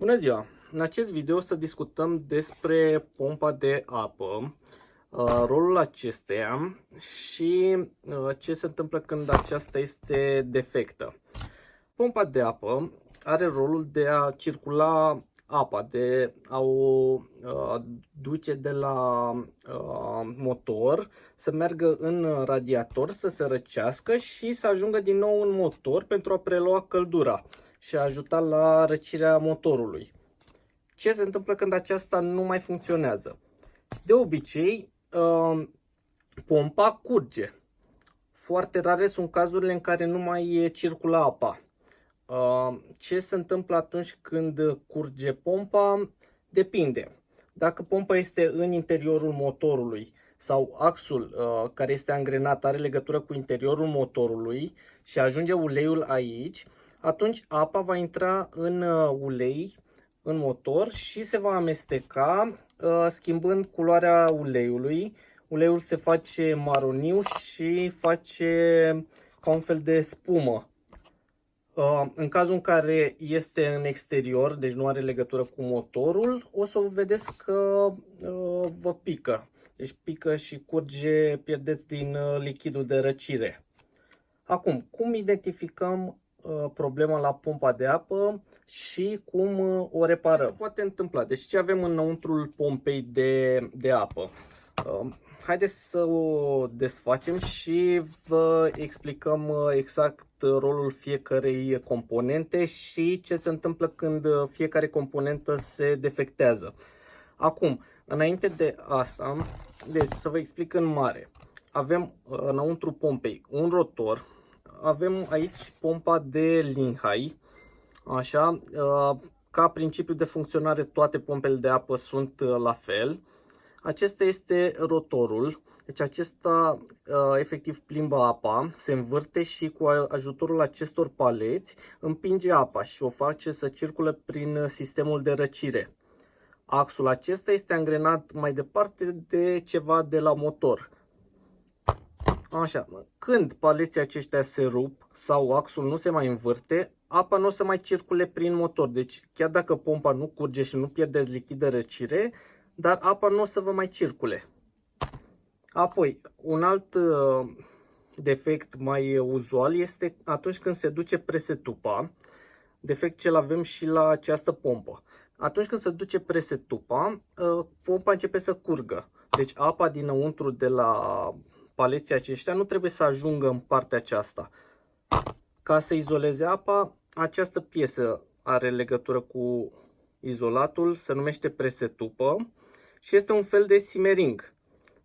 Bună ziua! În acest video o să discutăm despre pompa de apă, uh, rolul acesteia și uh, ce se întâmplă când aceasta este defectă. Pompa de apă are rolul de a circula apa, de a o uh, duce de la motor, să meargă în radiator, să se răcească și să ajungă din nou în motor pentru a prelua căldura și a ajuta la răcirea motorului. Ce se întâmplă când aceasta nu mai funcționează? De obicei, uh, pompa curge. Foarte rare sunt cazurile în care nu mai circulă apa. Uh, ce se întâmplă atunci când curge pompa? Depinde. Dacă pompa este în interiorul motorului sau axul uh, care este angrenat are legătură cu interiorul motorului și ajunge uleiul aici, atunci apa va intra în uh, ulei, în motor și se va amesteca uh, schimbând culoarea uleiului. Uleiul se face maroniu și face ca un fel de spumă. Uh, în cazul în care este în exterior, deci nu are legătură cu motorul, o să vedeți că vă pică. Deci pică și curge, pierdeți din lichidul de răcire. Acum, cum identificăm Uh, problema la pompa de apă și cum uh, o reparăm. Ce se poate întâmpla? Deci ce avem înăuntrul pompei de, de apă? Uh, haideți să o desfacem și vă explicăm exact rolul fiecarei componente și ce se întâmplă când fiecare componentă se defectează. Acum, înainte de asta, deci să vă explic în mare. Avem înăuntru pompei un rotor avem aici pompa de Linhai. Așa, uh, ca principiu de funcționare toate pompele de apă sunt uh, la fel. Acesta este rotorul. Deci acesta uh, efectiv plimbă apa, se învârte și cu ajutorul acestor paleți împinge apa și o face să circule prin sistemul de răcire. Axul acesta este angrenat mai departe de ceva de la motor. Așa, când paleții aceștia se rup sau axul nu se mai învârte, apa nu o să mai circule prin motor. Deci chiar dacă pompa nu curge și nu pierdeți lichid de răcire, dar apa nu o să vă mai circule. Apoi, un alt uh, defect mai uzual este atunci când se duce presetupa, defect ce-l avem și la această pompă. Atunci când se duce presetupa, uh, pompa începe să curgă. Deci apa dinăuntru de la paleții aceștia nu trebuie să ajungă în partea aceasta. Ca să izoleze apa, această piesă are legătură cu izolatul, se numește presetupă și este un fel de simering.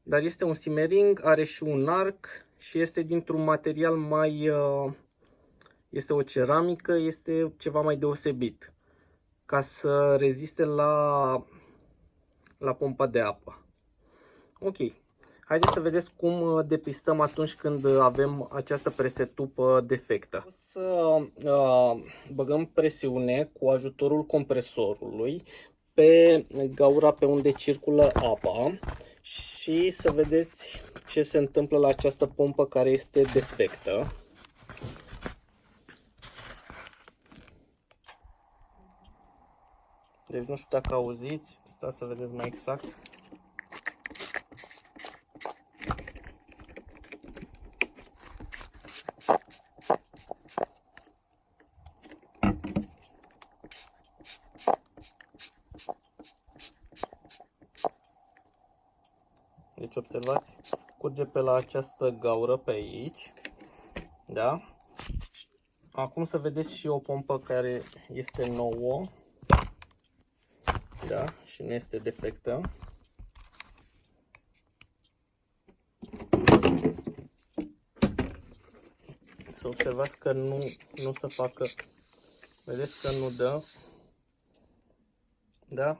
Dar este un simering, are și un arc și este dintr-un material mai... Uh, este o ceramică, este ceva mai deosebit ca să reziste la, la pompa de apă. Ok, Haideți să vedeți cum uh, depistăm atunci când avem această presetupă defectă. O să uh, băgăm presiune cu ajutorul compresorului pe gaura pe unde circulă apa și să vedeți ce se întâmplă la această pompă care este defectă. Deci nu știu dacă auziți, stați să vedeți mai exact. Deci observați, curge pe la această gaură pe aici. Da? Acum să vedeți și o pompă care este nouă. Da? Și nu este defectă. Să observați că nu, nu se facă, vedeți că nu dă, da?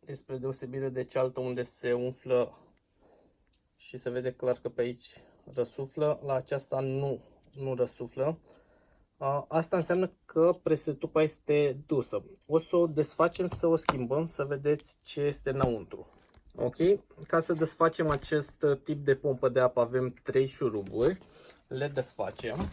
Despre deosebire de cealaltă unde se umflă și se vede clar că pe aici răsuflă, la aceasta nu, nu răsuflă. Asta înseamnă că presetupa este dusă. O să o desfacem, să o schimbăm, să vedeți ce este înăuntru. Ok? Ca să desfacem acest tip de pompă de apă avem 3 șuruburi. Le desfacem.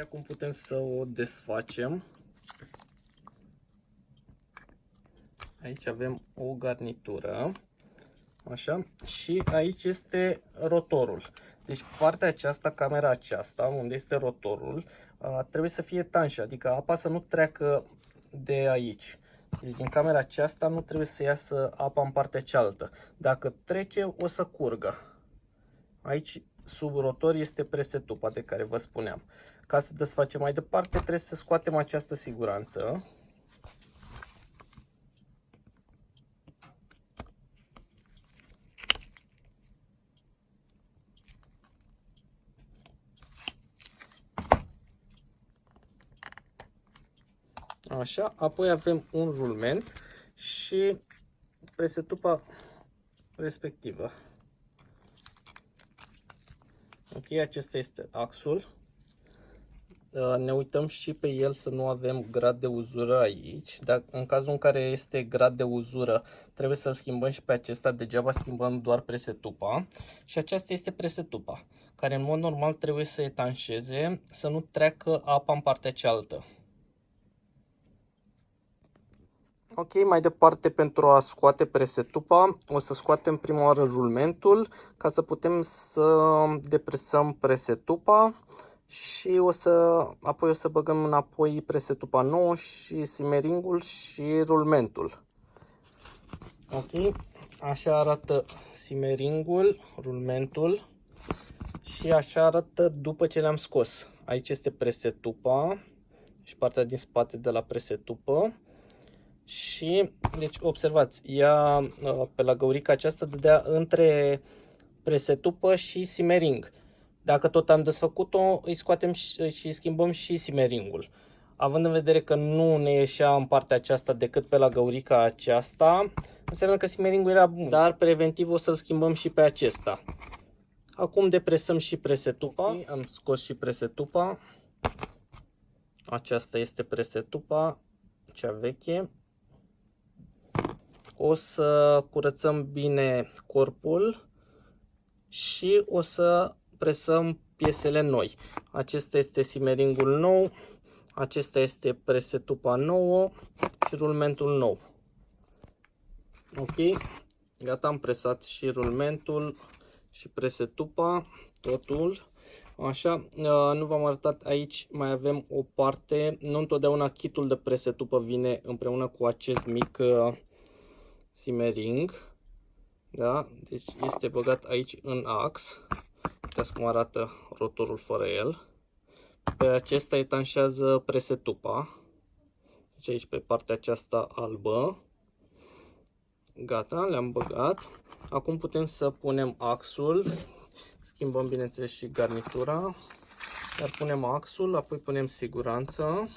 Acum putem să o desfacem. Aici avem o garnitură. Așa. Și aici este rotorul. Deci partea aceasta, camera aceasta, unde este rotorul, trebuie să fie tanșă, adică apa să nu treacă de aici. Deci din camera aceasta nu trebuie să iasă apa în partea cealaltă. Dacă trece, o să curgă. Aici, sub rotor, este presetupa de care vă spuneam. Ca să desfacem mai departe, trebuie să scoatem această siguranță. Așa, apoi avem un rulment și presetupa respectivă. Ok, acesta este axul. Uh, ne uităm și pe el să nu avem grad de uzură aici. Dar în cazul în care este grad de uzură, trebuie să-l schimbăm și pe acesta. Degeaba schimbăm doar presetupa. Și aceasta este presetupa, care în mod normal trebuie să etanșeze, să nu treacă apa în partea cealaltă. Ok, mai departe pentru a scoate presetupa, o să scoatem prima oară rulmentul ca să putem să depresăm presetupa și o să, apoi o să băgăm înapoi presetupa nouă și simeringul și rulmentul. Ok, așa arată simeringul, rulmentul și așa arată după ce le-am scos. Aici este presetupa și partea din spate de la presetupă și, deci, observați, ea uh, pe la găurica aceasta dădea între presetupă și simering. Dacă tot am desfăcut-o, îi scoatem și, și schimbăm și simeringul. Având în vedere că nu ne ieșea în partea aceasta decât pe la găurica aceasta, înseamnă că simeringul era bun, dar preventiv o să-l schimbăm și pe acesta. Acum depresăm și presetupa. Am scos și presetupa. Aceasta este presetupa, cea veche o să curățăm bine corpul și o să presăm piesele noi. Acesta este simeringul nou, acesta este presetupa nouă și rulmentul nou. Ok, gata, am presat și rulmentul și presetupa, totul. Așa, nu v-am arătat aici, mai avem o parte, nu întotdeauna kitul de presetupă vine împreună cu acest mic simmering. Da? Deci este băgat aici în ax. Uitați cum arată rotorul fără el. Pe acesta etanșează presetupa. Deci aici pe partea aceasta albă. Gata, le-am băgat. Acum putem să punem axul. Schimbăm bineînțeles și garnitura. Dar punem axul, apoi punem siguranță.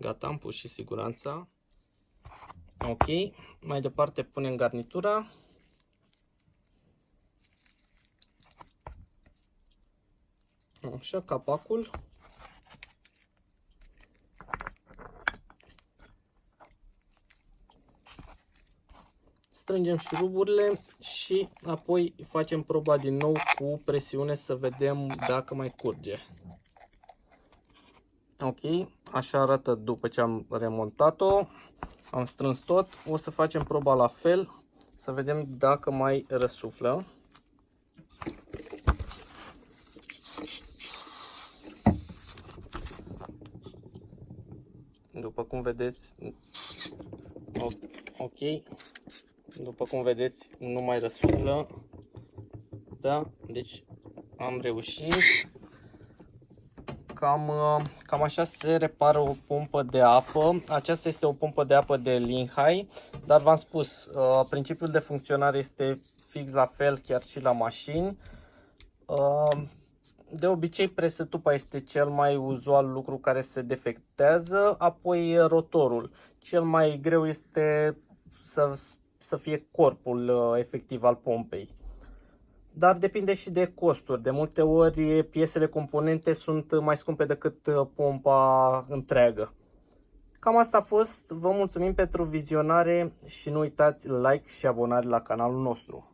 Gata, am pus și siguranța. Ok, mai departe punem garnitura. Așa, capacul. Strângem șuruburile și apoi facem proba din nou cu presiune să vedem dacă mai curge. Ok, așa arată după ce am remontat-o. Am strâns tot. O să facem proba la fel. Să vedem dacă mai răsuflă. După cum vedeți, ok, după cum vedeți, nu mai răsuflă. Da, deci am reușit. Cam, uh, cam așa se repară o pompă de apă. Aceasta este o pompă de apă de Linhai, dar v-am spus, uh, principiul de funcționare este fix la fel chiar și la mașini. Uh, de obicei presetupa este cel mai uzual lucru care se defectează, apoi rotorul. Cel mai greu este să, să fie corpul efectiv al pompei. Dar depinde și de costuri. De multe ori piesele componente sunt mai scumpe decât uh, pompa întreagă. Cam asta a fost. Vă mulțumim pentru vizionare și nu uitați like și abonare la canalul nostru.